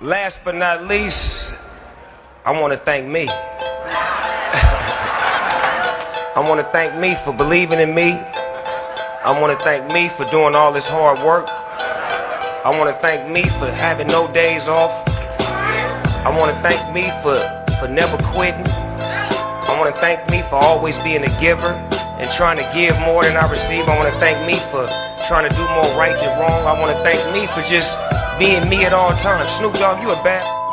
Last but not least, I want to thank me. I want to thank me for believing in me. I want to thank me for doing all this hard work. I want to thank me for having no days off. I want to thank me for, for never quitting. I want to thank me for always being a giver and trying to give more than I receive. I want to thank me for trying to do more right than wrong. I want to thank me for just being me at all times. Snoop Dogg, you a bad.